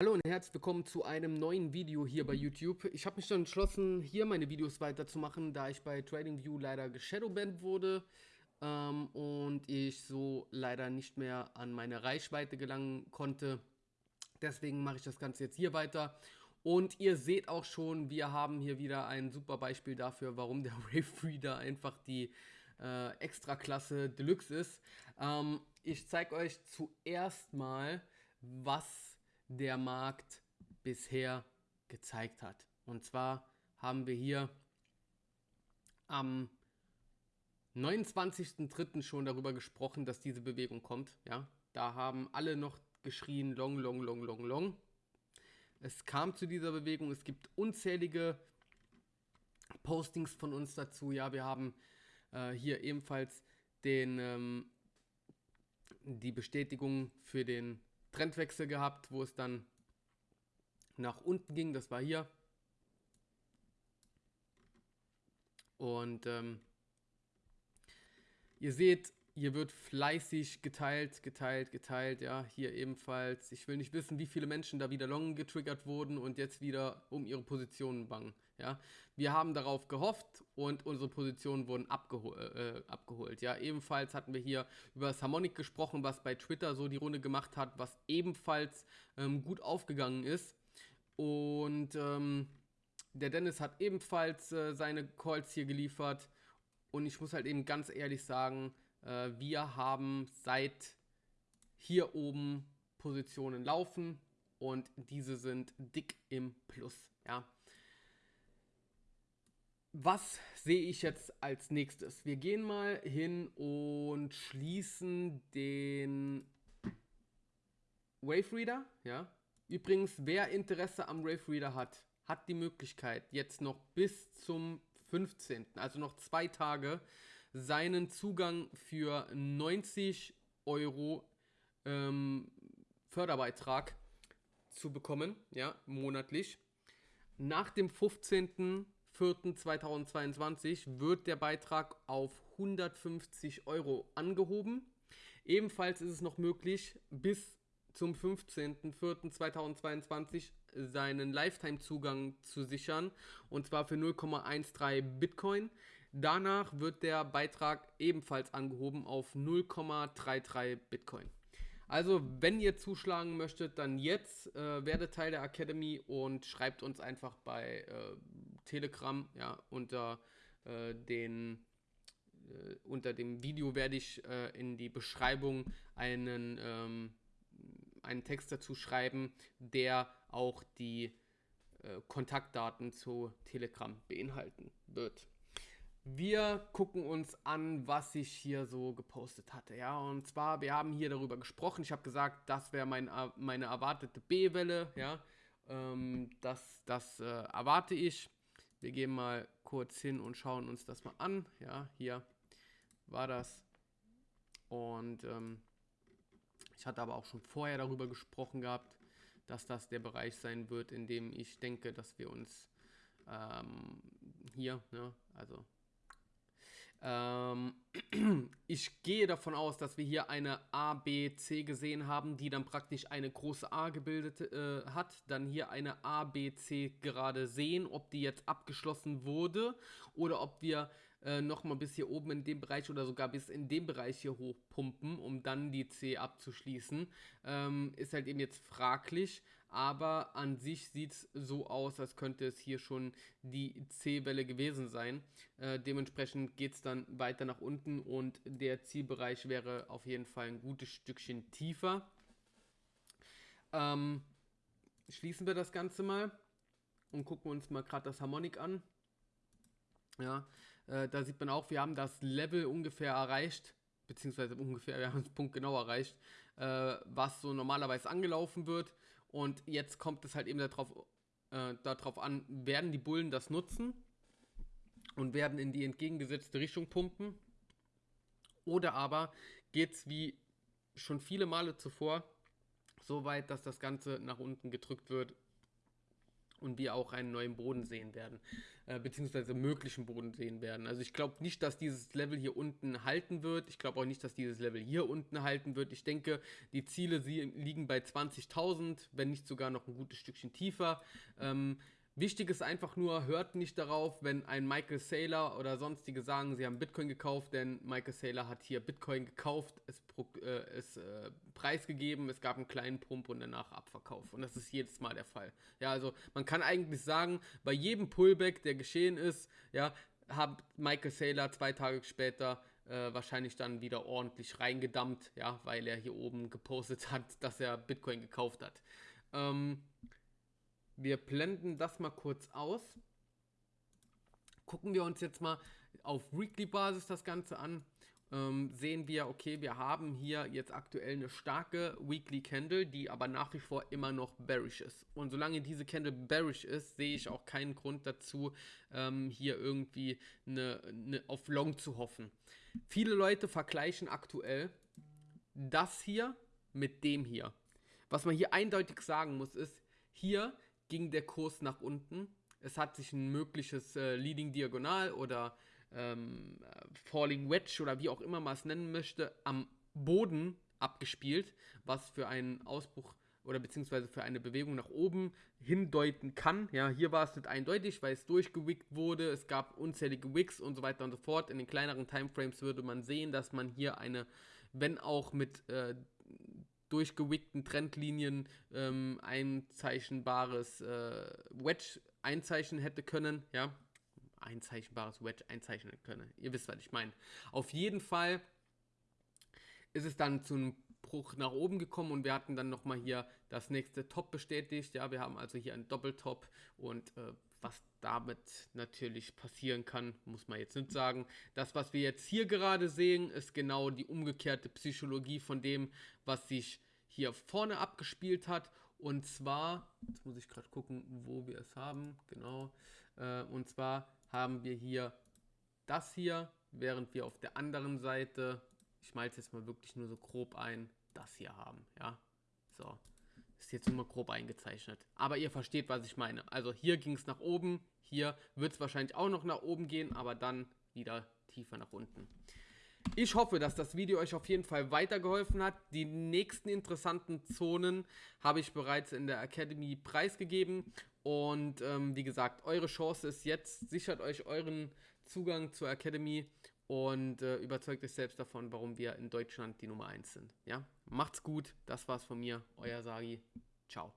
Hallo und herzlich willkommen zu einem neuen Video hier bei YouTube. Ich habe mich dann entschlossen, hier meine Videos weiterzumachen, da ich bei TradingView leider geshadowbanned wurde ähm, und ich so leider nicht mehr an meine Reichweite gelangen konnte. Deswegen mache ich das Ganze jetzt hier weiter. Und ihr seht auch schon, wir haben hier wieder ein super Beispiel dafür, warum der Wave Reader einfach die äh, Extraklasse Deluxe ist. Ähm, ich zeige euch zuerst mal, was der Markt bisher gezeigt hat. Und zwar haben wir hier am 29.03. schon darüber gesprochen, dass diese Bewegung kommt. Ja, da haben alle noch geschrien, long, long, long, long, long. Es kam zu dieser Bewegung. Es gibt unzählige Postings von uns dazu. Ja, wir haben äh, hier ebenfalls den, ähm, die Bestätigung für den Trendwechsel gehabt, wo es dann nach unten ging. Das war hier. Und ähm, ihr seht, hier wird fleißig geteilt, geteilt, geteilt. Ja, hier ebenfalls. Ich will nicht wissen, wie viele Menschen da wieder long getriggert wurden und jetzt wieder um ihre Positionen bangen. Ja, wir haben darauf gehofft und unsere Positionen wurden abgehol äh, abgeholt. Ja, ebenfalls hatten wir hier über das Harmonic gesprochen, was bei Twitter so die Runde gemacht hat, was ebenfalls ähm, gut aufgegangen ist. Und ähm, der Dennis hat ebenfalls äh, seine Calls hier geliefert. Und ich muss halt eben ganz ehrlich sagen, äh, wir haben seit hier oben Positionen laufen und diese sind dick im Plus. Ja. Was sehe ich jetzt als nächstes? Wir gehen mal hin und schließen den Wave Reader. Ja. Übrigens, wer Interesse am Wave Reader hat, hat die Möglichkeit, jetzt noch bis zum 15., also noch zwei Tage, seinen Zugang für 90 Euro ähm, Förderbeitrag zu bekommen, ja, monatlich. Nach dem 15.04.2022 wird der Beitrag auf 150 Euro angehoben. Ebenfalls ist es noch möglich, bis zum 15.04.2022 seinen Lifetime-Zugang zu sichern und zwar für 0,13 Bitcoin. Danach wird der Beitrag ebenfalls angehoben auf 0,33 Bitcoin. Also, wenn ihr zuschlagen möchtet, dann jetzt äh, werdet Teil der Academy und schreibt uns einfach bei äh, Telegram, ja, unter äh, den äh, unter dem Video werde ich äh, in die Beschreibung einen, ähm, einen Text dazu schreiben, der auch die äh, Kontaktdaten zu Telegram beinhalten wird. Wir gucken uns an, was ich hier so gepostet hatte. Ja, und zwar, wir haben hier darüber gesprochen. Ich habe gesagt, das wäre mein, äh, meine erwartete B-Welle. Ja, ähm, das, das äh, erwarte ich. Wir gehen mal kurz hin und schauen uns das mal an. Ja, hier war das. Und ähm, ich hatte aber auch schon vorher darüber gesprochen gehabt, dass das der Bereich sein wird, in dem ich denke, dass wir uns ähm, hier, ne, also ähm, ich gehe davon aus, dass wir hier eine A, B, C gesehen haben, die dann praktisch eine große A gebildet äh, hat. Dann hier eine A, B, C gerade sehen, ob die jetzt abgeschlossen wurde oder ob wir äh, nochmal bis hier oben in dem Bereich oder sogar bis in dem Bereich hier hochpumpen, um dann die C abzuschließen. Ähm, ist halt eben jetzt fraglich, aber an sich sieht es so aus, als könnte es hier schon die C-Welle gewesen sein. Äh, dementsprechend geht es dann weiter nach unten und der Zielbereich wäre auf jeden Fall ein gutes Stückchen tiefer. Ähm, schließen wir das Ganze mal und gucken uns mal gerade das Harmonic an. Ja, äh, da sieht man auch, wir haben das Level ungefähr erreicht, beziehungsweise ungefähr, wir haben es punktgenau erreicht, äh, was so normalerweise angelaufen wird. Und jetzt kommt es halt eben darauf, äh, darauf an, werden die Bullen das nutzen und werden in die entgegengesetzte Richtung pumpen. Oder aber geht es wie schon viele Male zuvor so weit, dass das Ganze nach unten gedrückt wird und wir auch einen neuen Boden sehen werden, äh, beziehungsweise möglichen Boden sehen werden. Also ich glaube nicht, dass dieses Level hier unten halten wird. Ich glaube auch nicht, dass dieses Level hier unten halten wird. Ich denke, die Ziele liegen bei 20.000, wenn nicht sogar noch ein gutes Stückchen tiefer. Ähm, Wichtig ist einfach nur, hört nicht darauf, wenn ein Michael Saylor oder sonstige sagen, sie haben Bitcoin gekauft, denn Michael Saylor hat hier Bitcoin gekauft, es, äh, äh, preisgegeben, es gab einen kleinen Pump und danach Abverkauf. Und das ist jedes Mal der Fall. Ja, also man kann eigentlich sagen, bei jedem Pullback, der geschehen ist, ja, hat Michael Saylor zwei Tage später äh, wahrscheinlich dann wieder ordentlich reingedammt, ja, weil er hier oben gepostet hat, dass er Bitcoin gekauft hat. Ähm, wir blenden das mal kurz aus. Gucken wir uns jetzt mal auf Weekly-Basis das Ganze an. Ähm, sehen wir, okay, wir haben hier jetzt aktuell eine starke Weekly Candle, die aber nach wie vor immer noch bearish ist. Und solange diese Candle bearish ist, sehe ich auch keinen Grund dazu, ähm, hier irgendwie eine, eine auf Long zu hoffen. Viele Leute vergleichen aktuell das hier mit dem hier. Was man hier eindeutig sagen muss, ist, hier ging der Kurs nach unten. Es hat sich ein mögliches äh, Leading Diagonal oder ähm, Falling Wedge oder wie auch immer man es nennen möchte, am Boden abgespielt, was für einen Ausbruch oder beziehungsweise für eine Bewegung nach oben hindeuten kann. Ja, hier war es nicht eindeutig, weil es durchgewickt wurde. Es gab unzählige Wicks und so weiter und so fort. In den kleineren Timeframes würde man sehen, dass man hier eine, wenn auch mit äh, durchgewickten Trendlinien ähm, einzeichnbares äh, Wedge einzeichnen hätte können, ja, einzeichnbares Wedge einzeichnen können. Ihr wisst, was ich meine. Auf jeden Fall ist es dann zu einem Bruch nach oben gekommen und wir hatten dann nochmal hier das nächste Top bestätigt. Ja, wir haben also hier einen Doppeltop und äh, was damit natürlich passieren kann, muss man jetzt nicht sagen. Das, was wir jetzt hier gerade sehen, ist genau die umgekehrte Psychologie von dem, was sich hier vorne abgespielt hat. Und zwar, jetzt muss ich gerade gucken, wo wir es haben, genau. Äh, und zwar haben wir hier das hier, während wir auf der anderen Seite, ich mache jetzt mal wirklich nur so grob ein, das hier haben, ja. So, ist jetzt nur mal grob eingezeichnet. Aber ihr versteht, was ich meine. Also hier ging es nach oben, hier wird es wahrscheinlich auch noch nach oben gehen, aber dann wieder tiefer nach unten. Ich hoffe, dass das Video euch auf jeden Fall weitergeholfen hat. Die nächsten interessanten Zonen habe ich bereits in der Academy preisgegeben. Und ähm, wie gesagt, eure Chance ist jetzt, sichert euch euren Zugang zur Academy und äh, überzeugt euch selbst davon, warum wir in Deutschland die Nummer 1 sind. Ja? Macht's gut, das war's von mir, euer Sagi. Ciao.